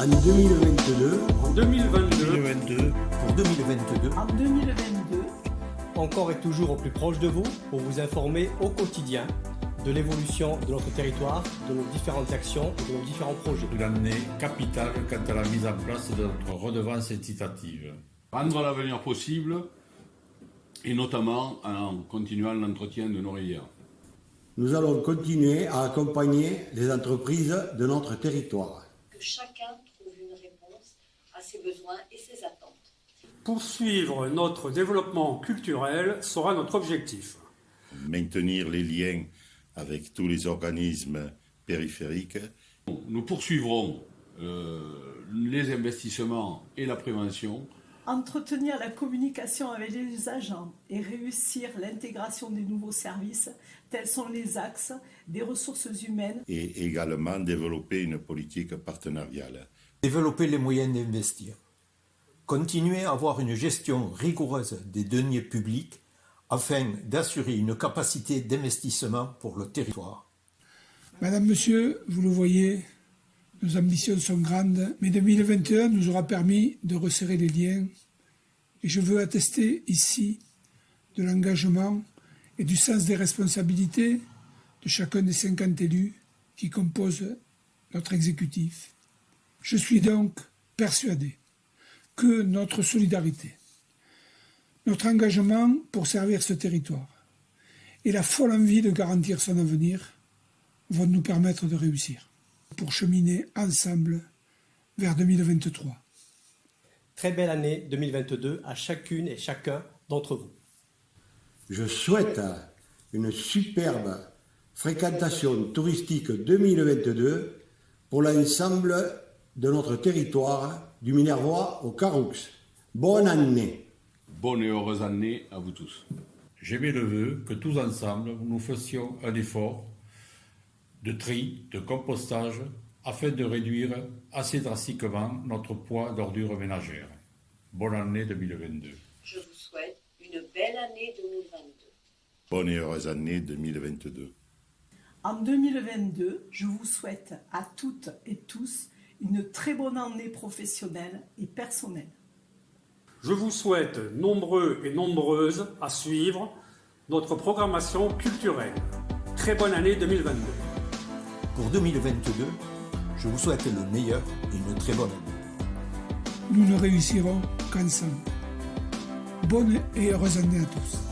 En 2022, En 2022, 2022, pour 2022, En 2022, encore et toujours au plus proche de vous pour vous informer au quotidien de l'évolution de notre territoire, de nos différentes actions et de nos différents projets. une année capitale quant à la mise en place de notre redevance incitative. rendre l'avenir possible et notamment en continuant l'entretien de nos rivières. nous allons continuer à accompagner les entreprises de notre territoire. que chacun à ses besoins et ses attentes. Poursuivre notre développement culturel sera notre objectif. maintenir les liens avec tous les organismes périphériques, Nous poursuivrons euh, les investissements et la prévention entretenir la communication avec les agents et réussir l'intégration des nouveaux services, tels sont les axes des ressources humaines et également développer une politique partenariale. Développer les moyens d'investir, continuer à avoir une gestion rigoureuse des deniers publics afin d'assurer une capacité d'investissement pour le territoire. Madame, Monsieur, vous le voyez, nos ambitions sont grandes, mais 2021 nous aura permis de resserrer les liens et je veux attester ici de l'engagement et du sens des responsabilités de chacun des 50 élus qui composent notre exécutif. Je suis donc persuadé que notre solidarité, notre engagement pour servir ce territoire et la folle envie de garantir son avenir vont nous permettre de réussir pour cheminer ensemble vers 2023. Très belle année 2022 à chacune et chacun d'entre vous. Je souhaite une superbe fréquentation touristique 2022 pour l'ensemble de notre territoire, du Minervois au Caroux. Bonne année Bonne et heureuse année à vous tous. J'émets le vœu que tous ensemble nous fassions un effort de tri, de compostage, afin de réduire assez drastiquement notre poids d'ordures ménagères. Bonne année 2022. Je vous souhaite une belle année 2022. Bonne et heureuse année 2022. En 2022, je vous souhaite à toutes et tous une très bonne année professionnelle et personnelle. Je vous souhaite nombreux et nombreuses à suivre notre programmation culturelle. Très bonne année 2022. Pour 2022, je vous souhaite le meilleur et une très bonne année. Nous ne réussirons qu'ensemble. Bonne et heureuse année à tous.